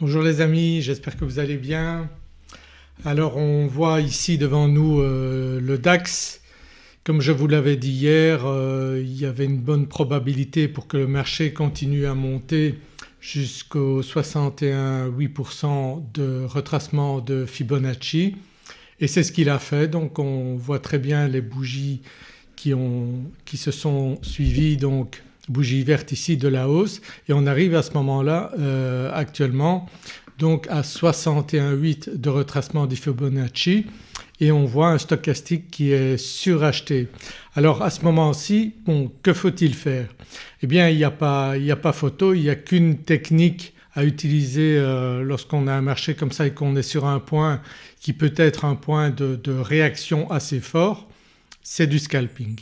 Bonjour les amis, j'espère que vous allez bien. Alors on voit ici devant nous euh, le DAX. Comme je vous l'avais dit hier euh, il y avait une bonne probabilité pour que le marché continue à monter jusqu'au 61,8% de retracement de Fibonacci et c'est ce qu'il a fait donc on voit très bien les bougies qui, qui se sont suivies donc bougie verte ici de la hausse et on arrive à ce moment-là euh, actuellement donc à 61,8 de retracement du Fibonacci et on voit un stochastique qui est suracheté. Alors à ce moment-ci que faut-il faire? Eh bien il n'y a, pas, a pas photo, il n'y a qu'une technique à utiliser euh, lorsqu'on a un marché comme ça et qu'on est sur un point qui peut être un point de, de réaction assez fort, c'est du scalping.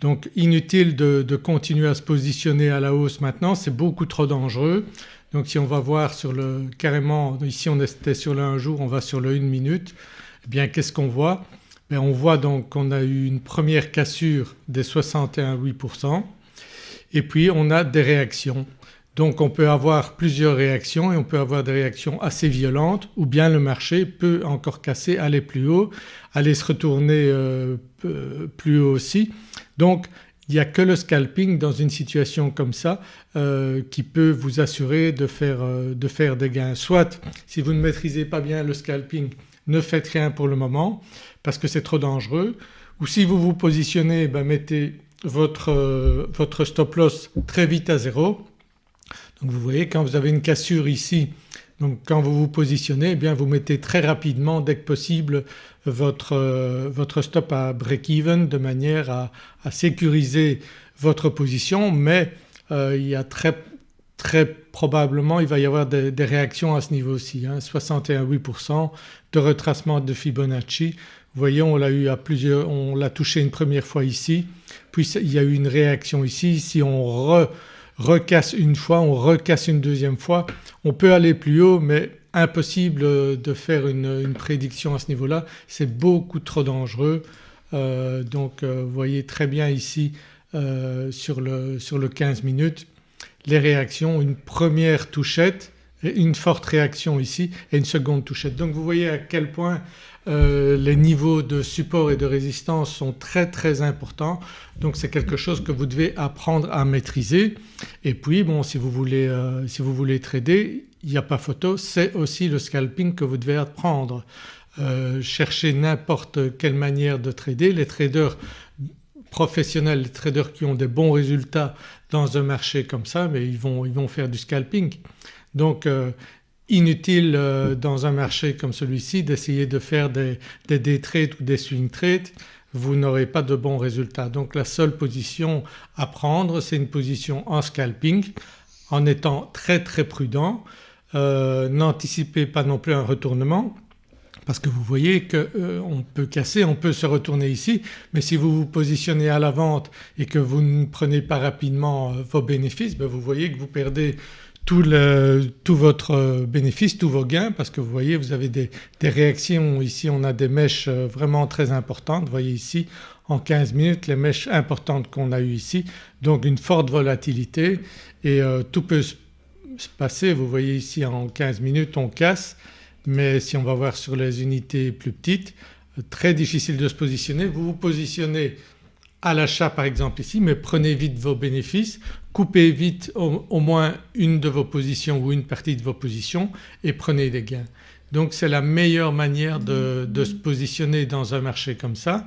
Donc inutile de, continuer à se positionner à la hausse maintenant, c'est beaucoup trop dangereux. Donc si on va voir sur le carrément ici on était sur le 1 jour, on va sur le 1 minute, eh bien qu'est-ce qu'on voit? Ben, On voit donc qu'on a eu une première cassure des 61,8% et puis on a des réactions. Donc on peut avoir plusieurs réactions et on peut avoir des réactions assez violentes ou bien le marché peut encore casser, aller plus haut, aller se retourner euh, plus haut aussi. Donc il n'y a que le scalping dans une situation comme ça euh, qui peut vous assurer de faire, euh, de faire, des gains. Soit si vous ne maîtrisez pas bien le scalping ne faites rien pour le moment parce que c'est trop dangereux ou si vous vous positionnez ben mettez votre, votre stop loss très vite à zéro vous voyez quand vous avez une cassure ici donc quand vous vous positionnez eh bien vous mettez très rapidement dès que possible votre, votre stop à break-even de manière à, sécuriser votre position mais euh, il y a très, très probablement il va y avoir des, réactions à ce niveau-ci, hein, 61,8% de retracement de Fibonacci. Vous voyez on l'a eu à plusieurs, on l'a touché une première fois ici puis il y a eu une réaction ici. Si on re, recasse une fois, on recasse une deuxième fois. On peut aller plus haut mais impossible de faire une, prédiction à ce niveau-là, c'est beaucoup trop dangereux. Euh, donc euh, vous voyez très bien ici euh, sur, le, sur le 15 minutes les réactions, une première touchette, une forte réaction ici et une seconde touchette. Donc vous voyez à quel point euh, les niveaux de support et de résistance sont très très importants donc c'est quelque chose que vous devez apprendre à maîtriser. Et puis bon si vous voulez, euh, si vous voulez trader il n'y a pas photo c'est aussi le scalping que vous devez apprendre. Euh, cherchez n'importe quelle manière de trader. Les traders professionnels, les traders qui ont des bons résultats dans un marché comme ça mais ils vont, ils vont faire du scalping. Donc inutile euh, dans un marché comme celui-ci d'essayer de faire des, des day trades ou des swing trades, vous n'aurez pas de bons résultats. Donc la seule position à prendre c'est une position en scalping en étant très très prudent. Euh, n'anticipez pas non plus un retournement parce que vous voyez qu'on euh, peut casser, on peut se retourner ici mais si vous vous positionnez à la vente et que vous ne prenez pas rapidement vos bénéfices ben vous voyez que vous perdez tout, votre bénéfice, tous vos gains parce que vous voyez vous avez des, réactions ici on a des mèches euh, vraiment très importantes. Vous voyez ici en 15 minutes les mèches importantes qu'on a eues ici donc une forte volatilité et euh, tout peut se passer. Vous voyez ici en 15 minutes on casse mais si on va voir sur les unités plus petites très difficile de se positionner. Vous vous positionnez à l'achat par exemple ici mais prenez vite vos bénéfices, coupez vite au, moins une de vos positions ou une partie de vos positions et prenez des gains. Donc c'est la meilleure manière de, se positionner dans un marché comme ça.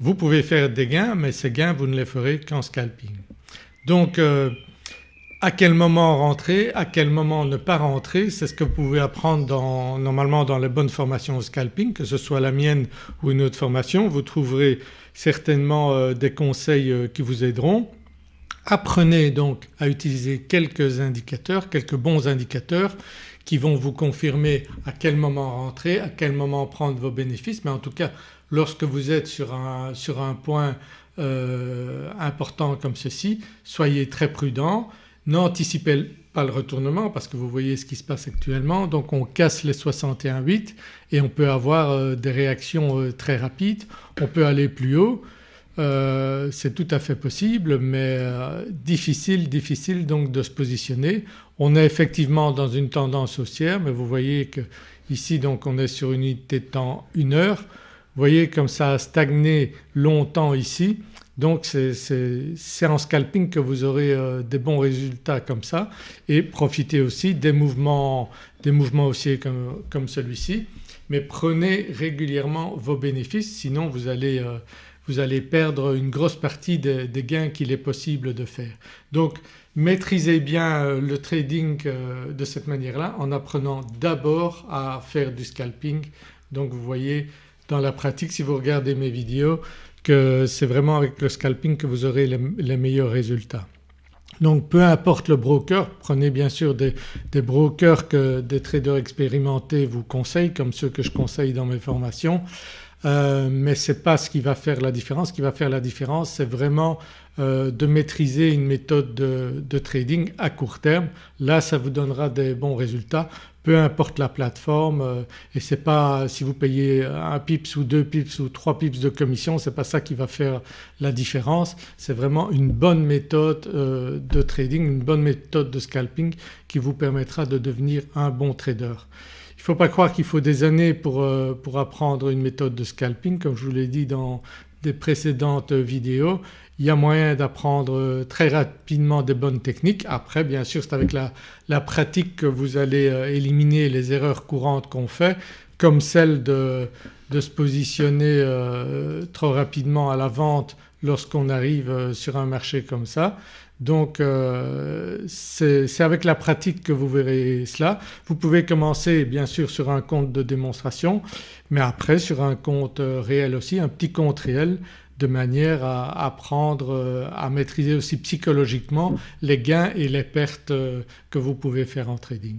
Vous pouvez faire des gains mais ces gains vous ne les ferez qu'en scalping. Donc euh, à quel moment rentrer, à quel moment ne pas rentrer, c'est ce que vous pouvez apprendre dans, normalement dans les bonnes formations au scalping que ce soit la mienne ou une autre formation. Vous trouverez certainement euh, des conseils euh, qui vous aideront. Apprenez donc à utiliser quelques indicateurs, quelques bons indicateurs qui vont vous confirmer à quel moment rentrer, à quel moment prendre vos bénéfices. Mais en tout cas lorsque vous êtes sur un, point euh, important comme ceci soyez très prudent. N'anticipez pas le retournement parce que vous voyez ce qui se passe actuellement. Donc on casse les 61,8 et on peut avoir euh, des réactions euh, très rapides, on peut aller plus haut. Euh, c'est tout à fait possible mais euh, difficile, difficile donc de se positionner. On est effectivement dans une tendance haussière mais vous voyez que ici donc on est sur une unité de temps 1 heure. Vous voyez comme ça a stagné longtemps ici donc c'est en scalping que vous aurez euh, des bons résultats comme ça et profitez aussi des mouvements, des mouvements haussiers comme, comme celui-ci mais prenez régulièrement vos bénéfices sinon vous allez vous allez perdre une grosse partie des, gains qu'il est possible de faire. Donc maîtrisez bien euh, le trading euh, de cette manière-là en apprenant d'abord à faire du scalping. Donc vous voyez dans la pratique si vous regardez mes vidéos que c'est vraiment avec le scalping que vous aurez les, meilleurs résultats. Donc peu importe le broker, prenez bien sûr des, des, brokers que des traders expérimentés vous conseillent comme ceux que je conseille dans mes formations. Euh, mais ce n'est pas ce qui va faire la différence. Ce qui va faire la différence c'est vraiment euh, de maîtriser une méthode de, trading à court terme. Là ça vous donnera des bons résultats peu importe la plateforme euh, et c'est pas si vous payez un pips ou deux pips ou trois pips de commission c'est pas ça qui va faire la différence. C'est vraiment une bonne méthode de trading, une bonne méthode de scalping qui vous permettra de devenir un bon trader. Il ne faut pas croire qu'il faut des années pour, euh, pour, apprendre une méthode de scalping comme je vous l'ai dit dans des précédentes vidéos. Il y a moyen d'apprendre euh, très rapidement des bonnes techniques. Après bien sûr c'est avec la, la, pratique que vous allez euh, éliminer les erreurs courantes qu'on fait comme celle de, de se positionner trop rapidement à la vente lorsqu'on arrive sur un marché comme ça. Donc euh, c'est avec la pratique que vous verrez cela. Vous pouvez commencer bien sûr sur un compte de démonstration mais après sur un compte euh, réel aussi, un petit compte réel de manière à apprendre euh, à maîtriser aussi psychologiquement les gains et les pertes que vous pouvez faire en trading.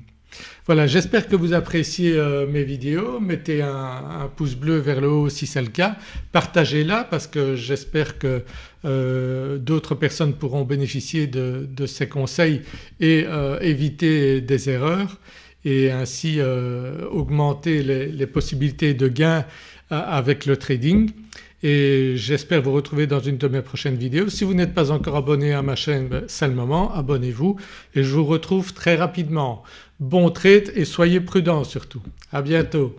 Voilà j'espère que vous appréciez euh, mes vidéos, mettez un, pouce bleu vers le haut si c'est le cas, partagez-la parce que j'espère que euh, d'autres personnes pourront bénéficier de, ces conseils et euh, éviter des erreurs et ainsi augmenter les, possibilités de gains avec le trading et j'espère vous retrouver dans une de mes prochaines vidéos. Si vous n'êtes pas encore abonné à ma chaîne, ben, c'est le moment, abonnez-vous et je vous retrouve très rapidement. Bon trade et soyez prudents surtout. À bientôt.